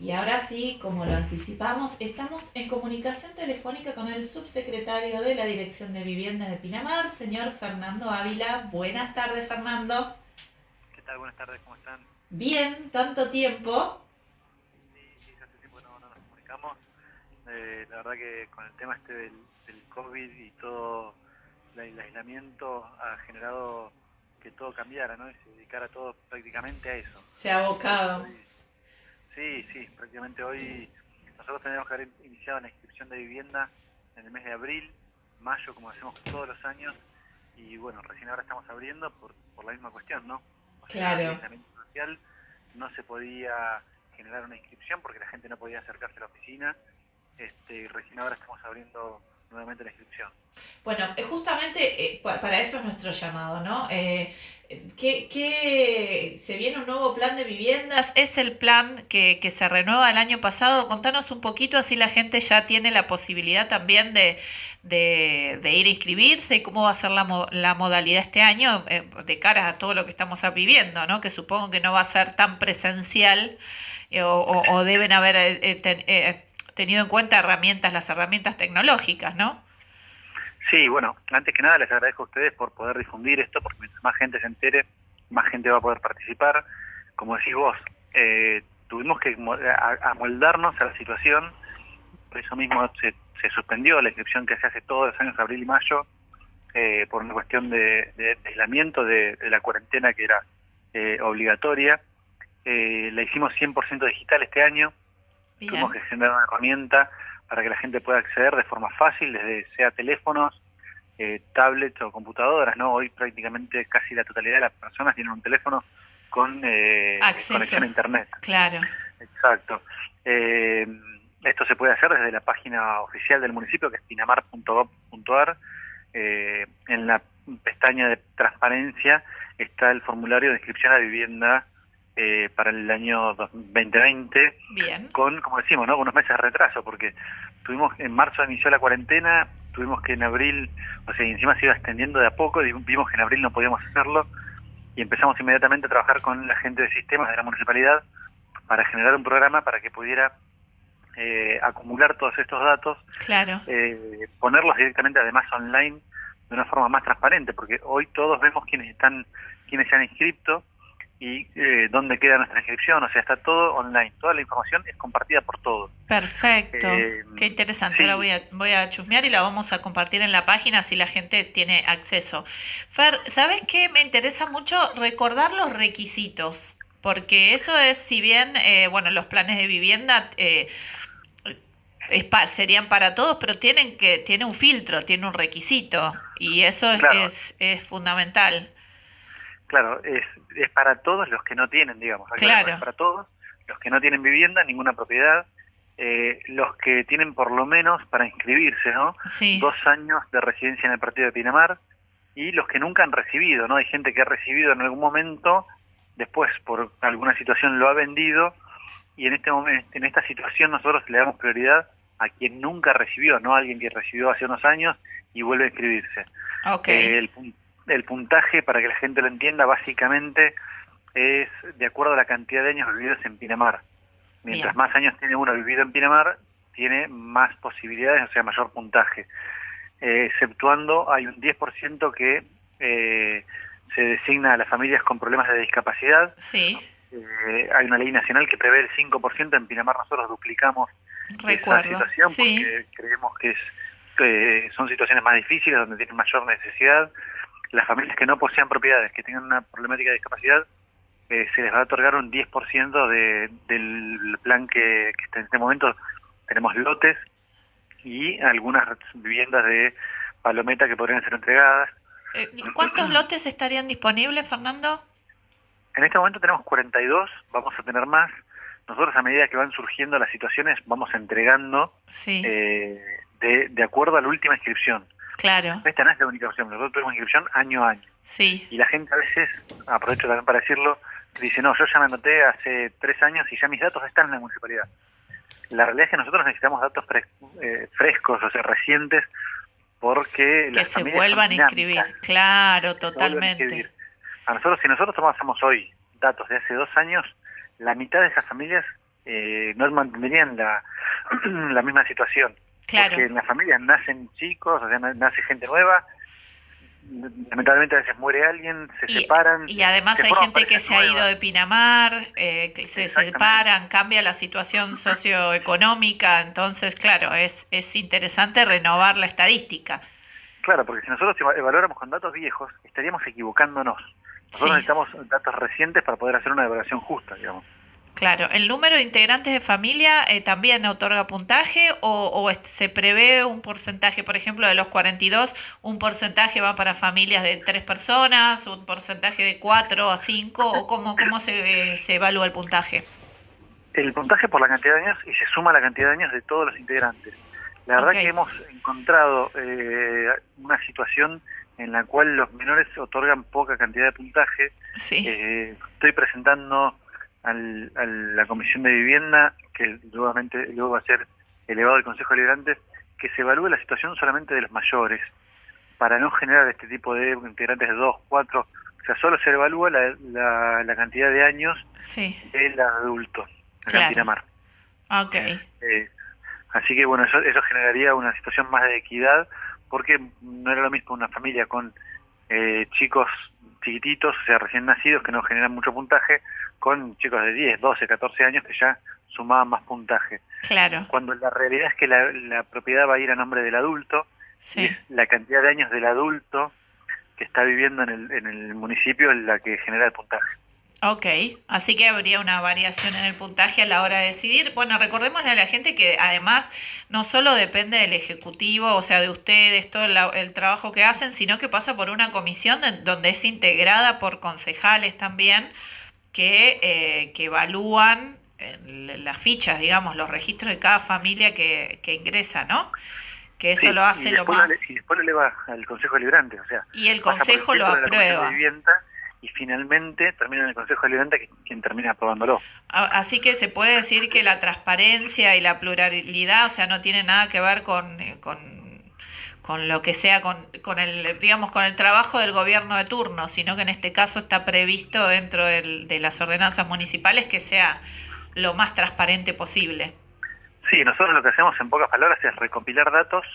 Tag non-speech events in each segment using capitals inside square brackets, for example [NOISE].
Y ahora sí, como lo anticipamos, estamos en comunicación telefónica con el subsecretario de la Dirección de Vivienda de Pinamar, señor Fernando Ávila. Buenas tardes, Fernando. ¿Qué tal? Buenas tardes, ¿cómo están? Bien, tanto tiempo. Sí, sí, hace tiempo no, no nos comunicamos. Eh, la verdad que con el tema este del, del COVID y todo el aislamiento ha generado que todo cambiara, ¿no? Y se dedicara todo prácticamente a eso. Se ha abocado. Sí, sí, prácticamente hoy nosotros tenemos que haber iniciado la inscripción de vivienda en el mes de abril, mayo, como hacemos todos los años, y bueno, recién ahora estamos abriendo por, por la misma cuestión, ¿no? O sea, Claro. el social no se podía generar una inscripción porque la gente no podía acercarse a la oficina, este, y recién ahora estamos abriendo nuevamente la inscripción. Bueno, eh, justamente eh, pa- para eso es nuestro llamado, ¿no? Eh, ¿qué, qué- se viene un nuevo plan de viviendas? ¿Es el plan que, que se renueva el año pasado? Contanos un poquito, así la gente ya tiene la posibilidad también de, de, ir a inscribirse y cómo va a ser la, la modalidad este año de cara a todo lo que estamos viviendo, ¿no? Que supongo que no va a ser tan presencial o, o- o deben haber ten- tenido en cuenta herramientas, las herramientas tecnológicas, ¿no? Sí, bueno, antes que nada les agradezco a ustedes por poder difundir esto, porque mientras más gente se entere, más gente va a poder participar. Como decís vos, eh, tuvimos que amoldarnos a la situación, por eso mismo se, se suspendió la inscripción que se hace todos los años, abril y mayo, eh, por una cuestión de, de aislamiento de, de la cuarentena que era eh, obligatoria. Eh, la hicimos 100% digital este año, Bien. Tuvimos que generar una herramienta para que la gente pueda acceder de forma fácil, desde sea teléfonos, eh, tablets o computadoras, ¿no? Hoy prácticamente casi la totalidad de las personas tienen un teléfono con eh, conexión a Internet. Claro, Exacto. Eh, esto se puede hacer desde la página oficial del municipio, que es pinamar.gov.ar. Eh, en la pestaña de transparencia está el formulario de inscripción a vivienda eh, para el año 2020 bien. con, como decimos, ¿no? unos meses de retraso, porque tuvimos en marzo inició la cuarentena, tuvimos que en abril, o sea, encima se iba extendiendo de a poco, y vimos que en abril no podíamos hacerlo, y empezamos inmediatamente a trabajar con la gente de sistemas de la municipalidad para generar un programa para que pudiera eh, acumular todos estos datos, Claro, eh, ponerlos directamente además online de una forma más transparente, porque hoy todos vemos quiénes están, quiénes se han inscrito y eh, dónde queda nuestra inscripción, o sea, está todo online, toda la información es compartida por todos. perfecto. Eh, Qué interesante. sí. Ahora voy a, voy a chusmear y la vamos a compartir en la página si la gente tiene acceso. Fer, ¿sabes qué? Me interesa mucho recordar los requisitos, porque eso es, si bien, eh, bueno, los planes de vivienda eh, es pa- serían para todos, pero tienen que tiene un filtro, tiene un requisito, y eso es, Claro. es, es fundamental. Claro, es, es para todos los que no tienen, digamos. Claro. Es para todos los que no tienen vivienda, ninguna propiedad, eh, los que tienen por lo menos para inscribirse, ¿no? Sí, Dos años de residencia en el partido de Pinamar y los que nunca han recibido, ¿no? Hay gente que ha recibido en algún momento, después por alguna situación lo ha vendido y en este momento, en esta situación nosotros le damos prioridad a quien nunca recibió, no a alguien que recibió hace unos años y vuelve a inscribirse. ok. Eh, el, el puntaje, para que la gente lo entienda, básicamente es de acuerdo a la cantidad de años vividos en Pinamar. Mientras Bien. más años tiene uno vivido en Pinamar, tiene más posibilidades, o sea, mayor puntaje. Eh, exceptuando, hay un 10% que eh, se designa a las familias con problemas de discapacidad. Sí, Eh, hay una ley nacional que prevé el 5%, en Pinamar nosotros duplicamos esa recuerdo. situación Sí, porque creemos que es son situaciones más difíciles donde tienen mayor necesidad las familias que no posean propiedades que tengan una problemática de discapacidad eh, se les va a otorgar un 10% de, del plan que, que está en este momento tenemos lotes y algunas viviendas de palometa que podrían ser entregadas Eh, ¿Cuántos [CLEARS THROAT] lotes estarían disponibles, Fernando? En este momento tenemos 42, vamos a tener más. Nosotros a medida que van surgiendo las situaciones vamos entregando Sí, eh, de, de acuerdo a la última inscripción. Claro, Esta no es la única opción, nosotros tenemos inscripción año a año. sí, Y la gente a veces, aprovecho también para decirlo, dice, no, yo ya me anoté hace tres años y ya mis datos están en la municipalidad. La realidad es que nosotros necesitamos datos fres- eh, frescos, o sea, recientes, porque que las se vuelvan a inscribir. Claro, a totalmente. inscribir. A nosotros, si nosotros tomásemos hoy datos de hace dos años, la mitad de esas familias eh, no mantendrían la, [CLEARS THROAT] la misma situación. Claro. Porque en las familias nacen chicos, o sea, nace gente nueva, lamentablemente a veces muere alguien, se separan. Y además hay gente que se ha ido de Pinamar, eh, que se separan, cambia la situación socioeconómica, entonces, claro, es, es interesante renovar la estadística. Claro, porque si nosotros evaluáramos con datos viejos, estaríamos equivocándonos. Nosotros necesitamos datos recientes para poder hacer una evaluación justa, digamos. Claro, ¿el número de integrantes de familia eh, también otorga puntaje o, se prevé un porcentaje, por ejemplo, de los 42, un porcentaje va para familias de tres personas, un porcentaje de cuatro a cinco o cómo, cómo se, se evalúa el puntaje? El puntaje por la cantidad de años y se suma la cantidad de años de todos los integrantes. La verdad que hemos encontrado eh, una situación en la cual los menores otorgan poca cantidad de puntaje. Sí. Eh, estoy presentando al, a la Comisión de Vivienda, que nuevamente luego va a ser elevado al Consejo Deliberante, que se evalúe la situación solamente de los mayores, para no generar este tipo de integrantes de dos, cuatro, o sea, solo se evalúa la, la, cantidad de años del adulto en Pinamar. Ok. Eh, así que bueno, eso, eso generaría una situación más de equidad, porque no era lo mismo una familia con eh, chicos chiquititos, o sea, recién nacidos, que no generan mucho puntaje, con chicos de 10, 12, 14 años que ya sumaban más puntaje. Claro. Cuando la realidad es que la, propiedad va a ir a nombre del adulto, sí. la cantidad de años del adulto que está viviendo en el, en el municipio es la que genera el puntaje. Ok, así que habría una variación en el puntaje a la hora de decidir. Bueno, recordémosle a la gente que además no solo depende del Ejecutivo, o sea, de ustedes, todo el, trabajo que hacen, sino que pasa por una comisión donde es integrada por concejales también que, eh, que evalúan las fichas, digamos, los registros de cada familia que, que ingresa, ¿no? Que eso lo hace lo más... y después lo eleva al Consejo Deliberante, o sea... Y el Consejo lo aprueba y finalmente termina en el Consejo Deliberante quien termina aprobándolo. Así que se puede decir que la transparencia y la pluralidad, o sea, no tiene nada que ver con, eh, con, con lo que sea, con, con, el, digamos, con el trabajo del gobierno de turno, sino que en este caso está previsto dentro de las ordenanzas municipales que sea lo más transparente posible. Sí, nosotros lo que hacemos en pocas palabras es recopilar datos,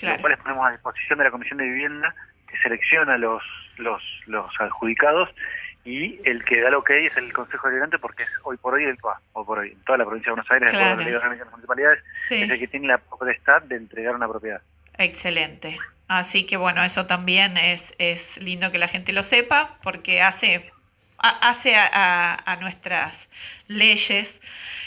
los cuales ponemos a disposición de la Comisión de Vivienda, que selecciona los los, los adjudicados y el que da lo que hay es el Consejo Deliberante porque es hoy por hoy, el, hoy por hoy en toda la provincia de Buenos Aires, claro. de las municipalidades, es el que tiene la potestad de entregar una propiedad. Excelente. Así que bueno, eso también es, es lindo que la gente lo sepa porque hace, hace a, a, nuestras leyes.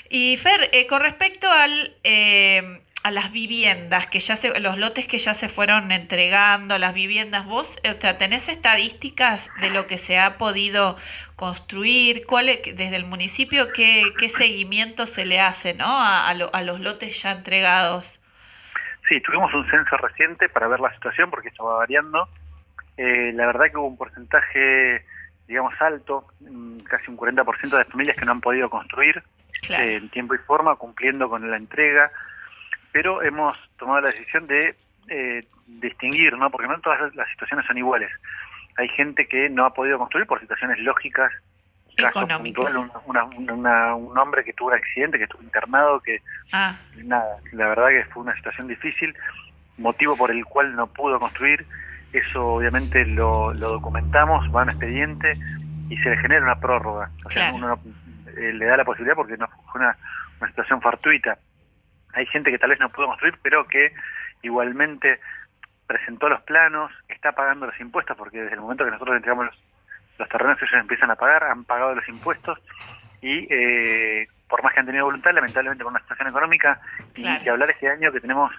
Y Fer, eh, con respecto al... Eh, a las viviendas que ya se, los lotes que ya se fueron entregando, las viviendas, vos o sea, tenés estadísticas de lo que se ha podido construir, cuál desde el municipio qué, qué seguimiento se le hace, ¿no? A, a, los lotes ya entregados. Sí, tuvimos un censo reciente para ver la situación porque esto va variando. Eh, la verdad que hubo un porcentaje, digamos, alto, casi un 40% de familias que no han podido construir eh, en tiempo y forma, cumpliendo con la entrega pero hemos tomado la decisión de eh, distinguir, ¿no? porque no todas las situaciones son iguales. Hay gente que no ha podido construir por situaciones lógicas, caso puntual, un, hombre que tuvo un accidente, que estuvo internado, que ah. nada, la verdad que fue una situación difícil, motivo por el cual no pudo construir, eso obviamente lo, documentamos, va a un expediente y se le genera una prórroga, o sea, uno eh, le da la posibilidad porque no fue una, una situación fortuita hay gente que tal vez no pudo construir, pero que igualmente presentó los planos, está pagando los impuestos, porque desde el momento que nosotros entregamos los, terrenos ellos empiezan a pagar, han pagado los impuestos y eh, por más que han tenido voluntad, lamentablemente con una situación económica y que hablar este año que tenemos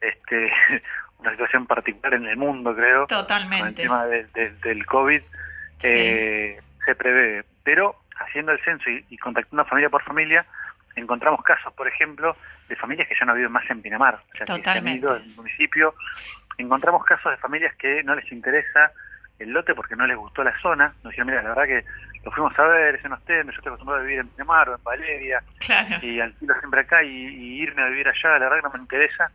este [LAUGHS] una situación particular en el mundo, creo, Totalmente. con el tema del COVID, eh, se prevé. Pero haciendo el censo y, y contactando familia por familia, encontramos casos, por ejemplo, de familias que ya no viven más en Pinamar, o sea, que se han ido del municipio. Encontramos casos de familias que no les interesa el lote porque no les gustó la zona. Nos dijeron, mira, la verdad que lo fuimos a ver, ese no estén, yo estoy acostumbrado a vivir en Pinamar o en Valeria, y alquilo siempre acá y, irme a vivir allá, la verdad que no me interesa.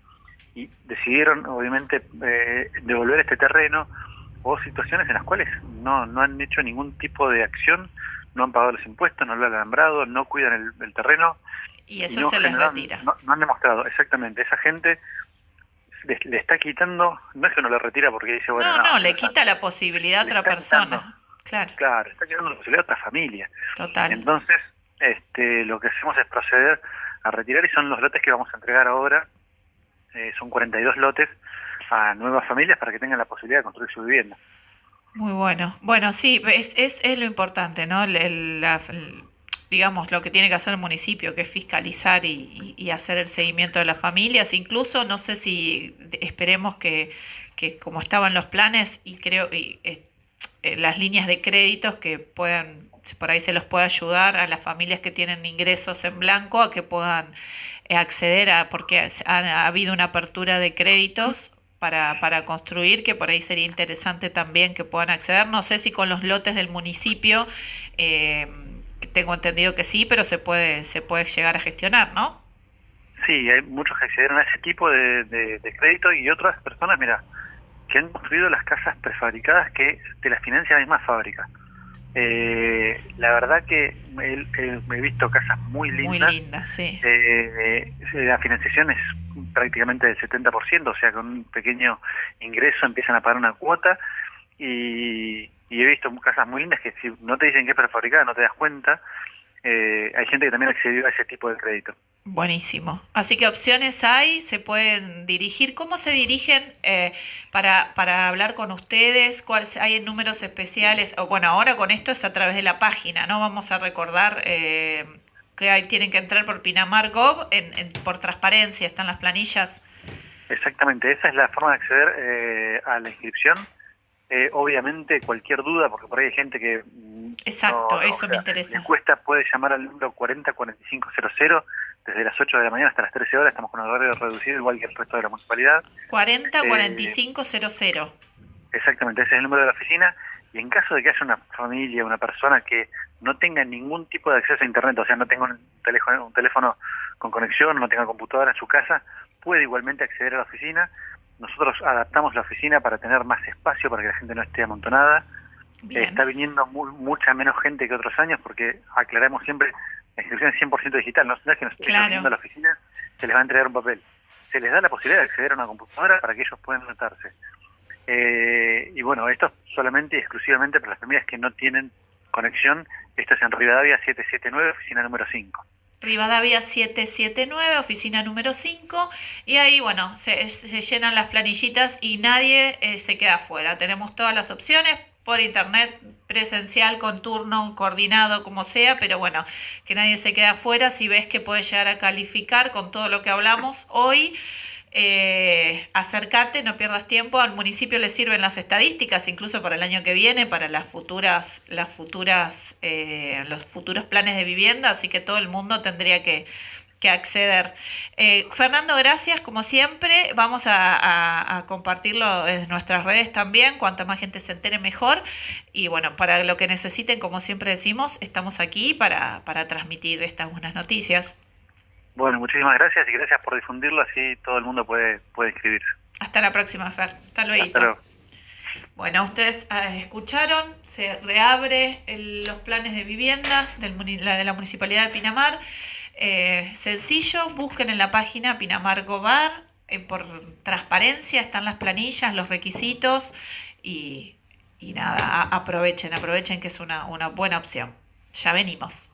Y decidieron, obviamente, eh, devolver este terreno o situaciones en las cuales no, no han hecho ningún tipo de acción, no han pagado los impuestos, no lo han alambrado, no cuidan el terreno Y eso se les retira. No, han demostrado, exactamente. Esa gente le, está quitando, no es que no le retira porque dice, bueno, no, no, le quita la posibilidad a otra persona. claro. Claro, está quitando la posibilidad a otra familia. Total. Entonces, este, lo que hacemos es proceder a retirar y son los lotes que vamos a entregar ahora. Eh, son 42 lotes a nuevas familias para que tengan la posibilidad de construir su vivienda. Muy bueno. Bueno, sí, es, es, lo importante, ¿no? la, digamos, lo que tiene que hacer el municipio, que es fiscalizar y, hacer el seguimiento de las familias. Incluso, no sé si esperemos que, que como estaban los planes, y creo, y, eh, las líneas de créditos que puedan, por ahí se los pueda ayudar a las familias que tienen ingresos en blanco a que puedan eh, acceder a, porque ha habido una apertura de créditos para, para construir, que por ahí sería interesante también que puedan acceder. No sé si con los lotes del municipio, eh, tengo entendido que sí, pero se puede, se puede llegar a gestionar, ¿no? Sí, hay muchos que accedieron a ese tipo de, de, crédito y otras personas, mira, que han construido las casas prefabricadas que te las financia la misma fábrica. Eh, la verdad que he, visto casas muy lindas. Muy lindas, sí. Eh, la financiación es prácticamente del 70%, o sea, con un pequeño ingreso empiezan a pagar una cuota y, he visto casas muy lindas que si no te dicen que es prefabricada no te das cuenta. Eh, hay gente que también accedió a ese tipo de crédito. Buenísimo. Así que opciones hay, se pueden dirigir. ¿Cómo se dirigen eh, para, para hablar con ustedes? ¿Cuáles hay números especiales? O, bueno, ahora con esto es a través de la página, ¿no? Vamos a recordar eh, que tienen que entrar por Pinamar Gov, en, por transparencia, están las planillas. Exactamente, esa es la forma de acceder eh, a la inscripción. Eh, obviamente, cualquier duda, porque por ahí hay gente que. Exacto, eso me interesa. encuesta puede llamar al número 404500 desde las 8 de la mañana hasta las 13 horas. Estamos con un horario reducido, igual que el resto de la municipalidad. 404500. Eh, exactamente, ese es el número de la oficina. Y en caso de que haya una familia, una persona que no tenga ningún tipo de acceso a Internet, o sea, no tenga un teléfono, un teléfono con conexión, no tenga computadora en su casa, puede igualmente acceder a la oficina. Nosotros adaptamos la oficina para tener más espacio, para que la gente no esté amontonada. Está viniendo mucha menos gente que otros años porque aclaramos siempre, la inscripción es 100% digital, no, es que nos estén viniendo a la oficina, se les va a entregar un papel. Se les da la posibilidad de acceder a una computadora para que ellos puedan anotarse. Eh, y bueno, esto solamente y exclusivamente para las familias que no tienen conexión. Esto es en Rivadavia 779, oficina número 5. Rivadavia 779, oficina número 5, y ahí, bueno, se, llenan las planillitas y nadie eh, se queda afuera. Tenemos todas las opciones por internet, presencial, con turno, coordinado, como sea, pero bueno, que nadie se quede afuera. Si ves que puede llegar a calificar con todo lo que hablamos hoy, eh, acércate, no pierdas tiempo. Al municipio le sirven las estadísticas, incluso para el año que viene, para las futuras, las futuras, eh, los futuros planes de vivienda, así que todo el mundo tendría que, acceder. Eh, Fernando, gracias, como siempre. Vamos a, compartirlo en nuestras redes también. Cuanta más gente se entere, mejor. Y bueno, para lo que necesiten, como siempre decimos, estamos aquí para, para transmitir estas buenas noticias. Bueno, muchísimas gracias y gracias por difundirlo, así todo el mundo puede, puede inscribirse. Hasta la próxima, Fer. Hasta luego. Bueno, ustedes ah, escucharon, se reabre los planes de vivienda la de la Municipalidad de Pinamar. Eh, sencillo, busquen en la página Pinamar Gobar, eh, por transparencia están las planillas, los requisitos y, y nada, aprovechen, aprovechen que es una, una buena opción. Ya venimos.